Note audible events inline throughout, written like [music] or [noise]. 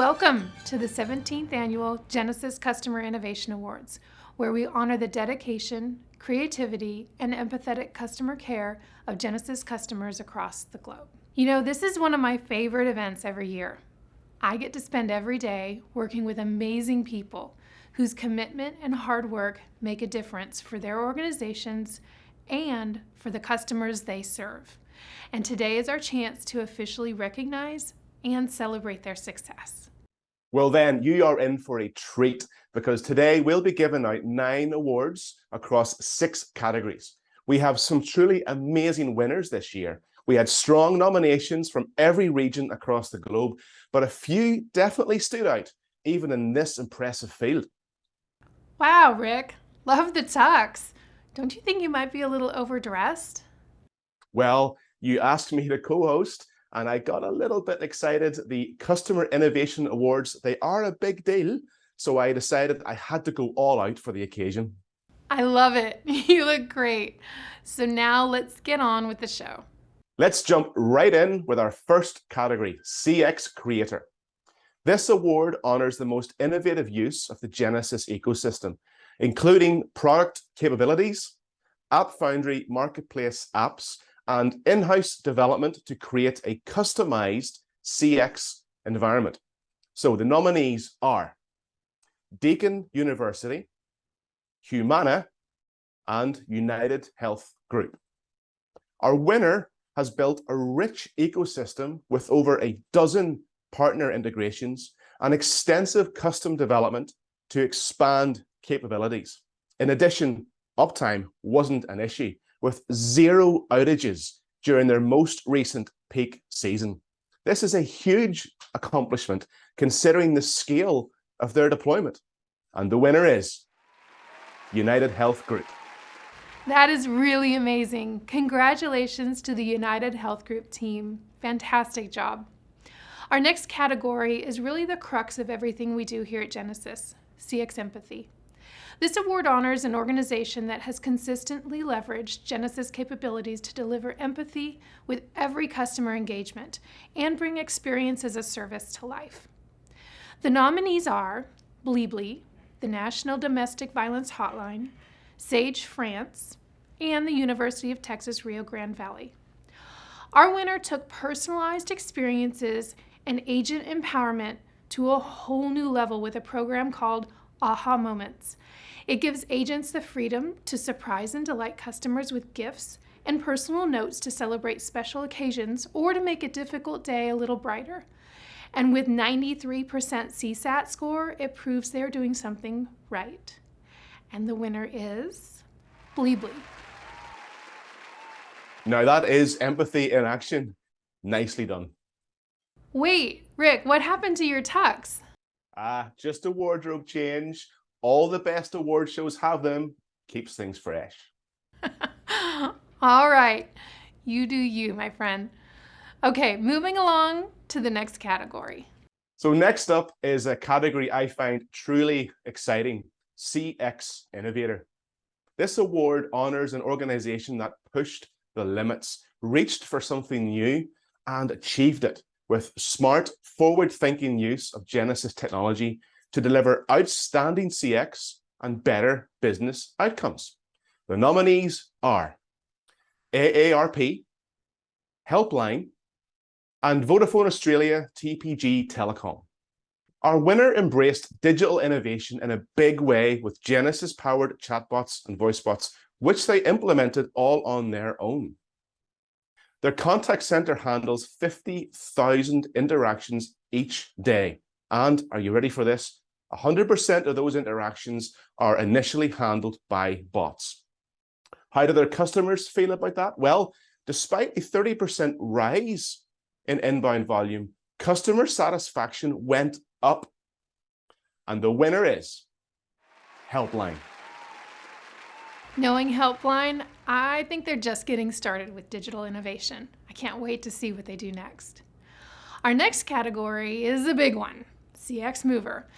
Welcome to the 17th Annual Genesys Customer Innovation Awards, where we honor the dedication, creativity, and empathetic customer care of Genesys customers across the globe. You know, this is one of my favorite events every year. I get to spend every day working with amazing people whose commitment and hard work make a difference for their organizations and for the customers they serve. And today is our chance to officially recognize and celebrate their success. Well then, you are in for a treat because today we'll be giving out nine awards across six categories. We have some truly amazing winners this year. We had strong nominations from every region across the globe, but a few definitely stood out, even in this impressive field. Wow, Rick, love the tux. Don't you think you might be a little overdressed? Well, you asked me to co-host, and I got a little bit excited. The Customer Innovation Awards, they are a big deal, so I decided I had to go all out for the occasion. I love it. [laughs] You look great. So now let's get on with the show. Let's jump right in with our first category, CX Creator. This award honors the most innovative use of the Genesys ecosystem, including product capabilities, App Foundry marketplace apps, and in-house development to create a customized CX environment. So the nominees are Deakin University, Humana, and United Health Group. Our winner has built a rich ecosystem with over a dozen partner integrations and extensive custom development to expand capabilities. In addition, uptime wasn't an issue, with zero outages during their most recent peak season. This is a huge accomplishment considering the scale of their deployment. And the winner is United Health Group. That is really amazing. Congratulations to the United Health Group team. Fantastic job. Our next category is really the crux of everything we do here at Genesys, CX Empathy. This award honors an organization that has consistently leveraged Genesys capabilities to deliver empathy with every customer engagement and bring experience as a service to life. The nominees are Blibli, the National Domestic Violence Hotline, Sage France, and the University of Texas Rio Grande Valley. Our winner took personalized experiences and agent empowerment to a whole new level with a program called Aha Moments. It gives agents the freedom to surprise and delight customers with gifts and personal notes to celebrate special occasions or to make a difficult day a little brighter. And with 93% CSAT score, it proves they're doing something right. And the winner is Blibli. Now that is empathy in action. Nicely done. Wait, Rick, what happened to your tux? Ah, just a wardrobe change. All the best award shows have them. Keeps things fresh. [laughs] All right. You do you, my friend. Okay, moving along to the next category. So next up is a category I find truly exciting, CX Innovator. This award honors an organization that pushed the limits, reached for something new, and achieved it with smart, forward-thinking use of Genesys technology to deliver outstanding CX and better business outcomes. The nominees are AARP, Helpline, and Vodafone Australia TPG Telecom. Our winner embraced digital innovation in a big way with Genesys-powered chatbots and voice bots, which they implemented all on their own. Their contact center handles 50,000 interactions each day. And are you ready for this? 100% of those interactions are initially handled by bots. How do their customers feel about that? Well, despite a 30% rise in inbound volume, customer satisfaction went up. And the winner is Helpline. Knowing Helpline, I think they're just getting started with digital innovation. I can't wait to see what they do next. Our next category is a big one, CX Mover.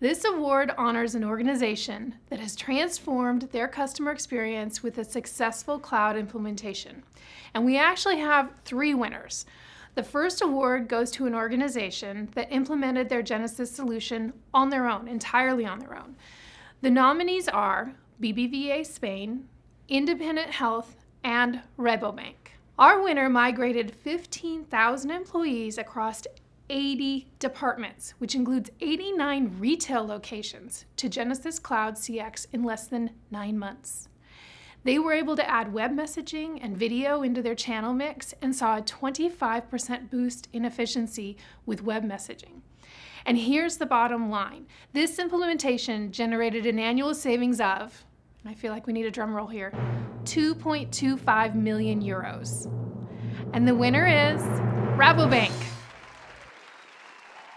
This award honors an organization that has transformed their customer experience with a successful cloud implementation. And we actually have three winners. The first award goes to an organization that implemented their Genesys solution on their own, entirely on their own. The nominees are BBVA Spain, Independent Health, and Rabobank. Our winner migrated 15,000 employees across 80 departments, which includes 89 retail locations, to Genesys Cloud CX in less than nine months. They were able to add web messaging and video into their channel mix and saw a 25% boost in efficiency with web messaging. And here's the bottom line. This implementation generated an annual savings of, I feel like we need a drum roll here, 2.25 million euros. And the winner is Rabobank.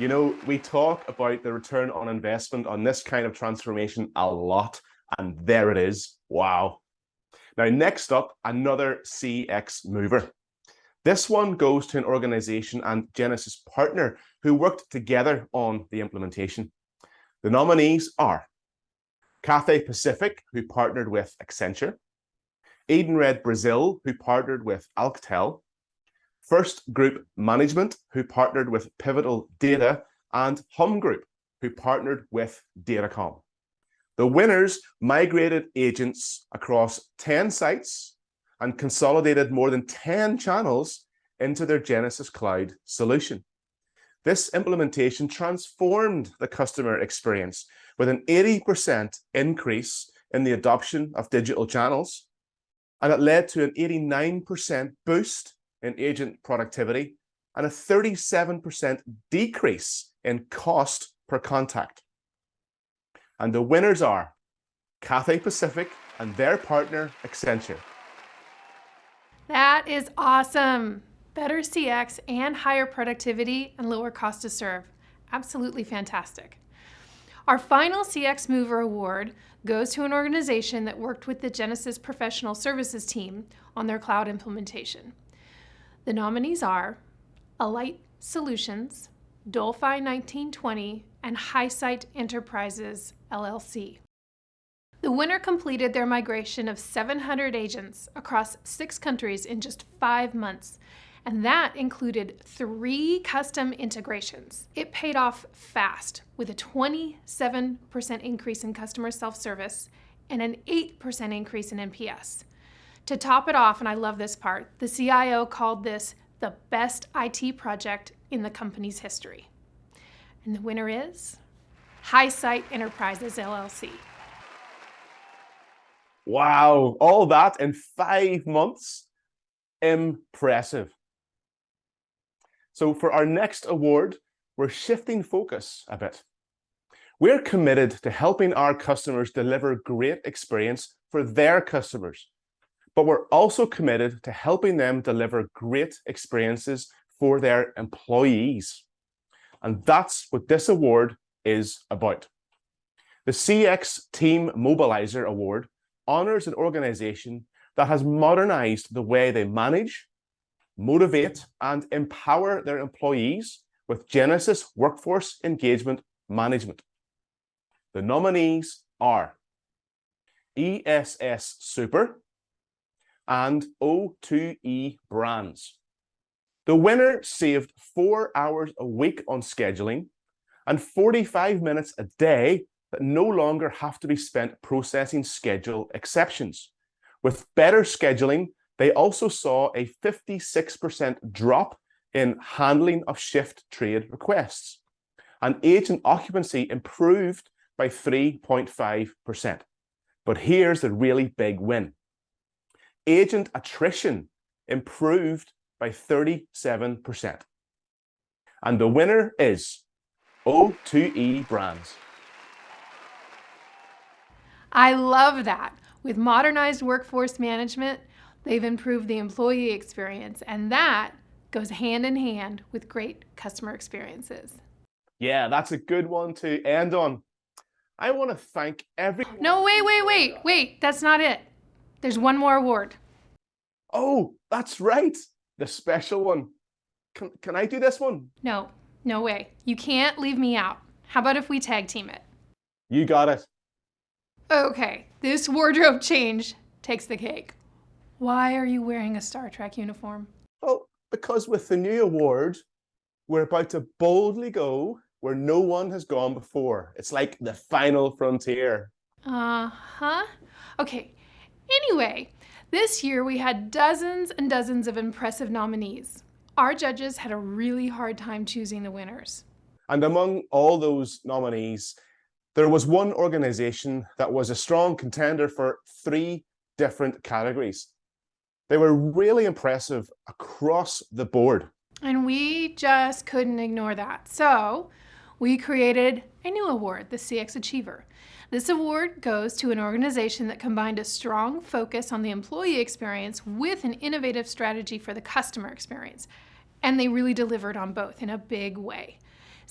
You know, we talk about the return on investment on this kind of transformation a lot, and there it is. Wow. Now, next up, another CX mover. This one goes to an organization and Genesys partner who worked together on the implementation. The nominees are Cathay Pacific, who partnered with Accenture, Edenred Brazil, who partnered with Alcatel, First Group Management, who partnered with Pivotal Data, and Hum Group, who partnered with Datacom. The winners migrated agents across 10 sites and consolidated more than 10 channels into their Genesys Cloud solution. This implementation transformed the customer experience with an 80% increase in the adoption of digital channels, and it led to an 89% boost in agent productivity and a 37% decrease in cost per contact. And the winners are Cathay Pacific and their partner Accenture. That is awesome. Better CX and higher productivity and lower cost to serve. Absolutely fantastic. Our final CX Mover Award goes to an organization that worked with the Genesys Professional Services team on their cloud implementation. The nominees are Alight Solutions, Dolphi 1920, and Highsight Enterprises, LLC. The winner completed their migration of 700 agents across six countries in just five months, and that included three custom integrations. It paid off fast with a 27% increase in customer self-service and an 8% increase in NPS. To top it off, and I love this part, the CIO called this the best IT project in the company's history. And the winner is Highsight Enterprises LLC. Wow, all that in five months? Impressive. So for our next award, we're shifting focus a bit. We're committed to helping our customers deliver great experience for their customers, but we're also committed to helping them deliver great experiences for their employees. And that's what this award is about. The CX Team Mobilizer Award honors an organization that has modernized the way they manage, motivate, and empower their employees with Genesys Workforce Engagement Management. The nominees are ESS Super and O2E Brands. The winner saved four hours a week on scheduling and 45 minutes a day that no longer have to be spent processing schedule exceptions. With better scheduling, they also saw a 56% drop in handling of shift trade requests. And agent occupancy improved by 3.5%. But here's the really big win. Agent attrition improved by 37%. And the winner is O2E Brands. I love that. With modernized workforce management, they've improved the employee experience, and that goes hand in hand with great customer experiences. Yeah, that's a good one to end on. I want to thank every. No, wait, wait, wait, wait. That's not it. There's one more award. Oh, that's right. The special one. Can, can I do this one? No, no way. You can't leave me out. How about if we tag team it? You got it. Okay, this wardrobe change takes the cake. Why are you wearing a Star Trek uniform? Well, Because with the new award, we're about to boldly go where no one has gone before. It's like the final frontier. Uh-huh. Okay, anyway, this year we had dozens and dozens of impressive nominees. Our judges had a really hard time choosing the winners. And among all those nominees, there was one organization that was a strong contender for three different categories. They were really impressive across the board. And we just couldn't ignore that. So we created a new award, the CX Achiever. This award goes to an organization that combined a strong focus on the employee experience with an innovative strategy for the customer experience. And they really delivered on both in a big way.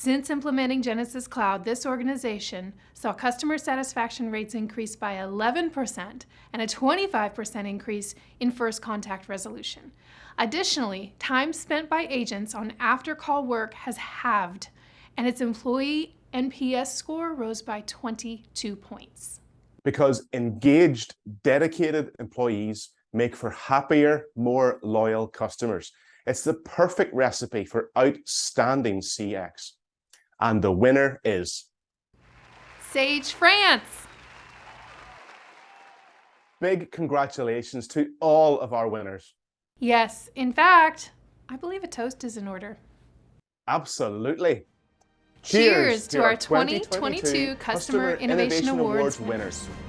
Since implementing Genesys Cloud, this organization saw customer satisfaction rates increase by 11% and a 25% increase in first contact resolution. Additionally, time spent by agents on after-call work has halved, and its employee NPS score rose by 22 points. Because engaged, dedicated employees make for happier, more loyal customers. It's the perfect recipe for outstanding CX. And the winner is... Sage France! Big congratulations to all of our winners. Yes, in fact, I believe a toast is in order. Absolutely. Cheers, Cheers to, to, our 2022 Customer, Customer Innovation, Innovation Awards, Awards winners. winners.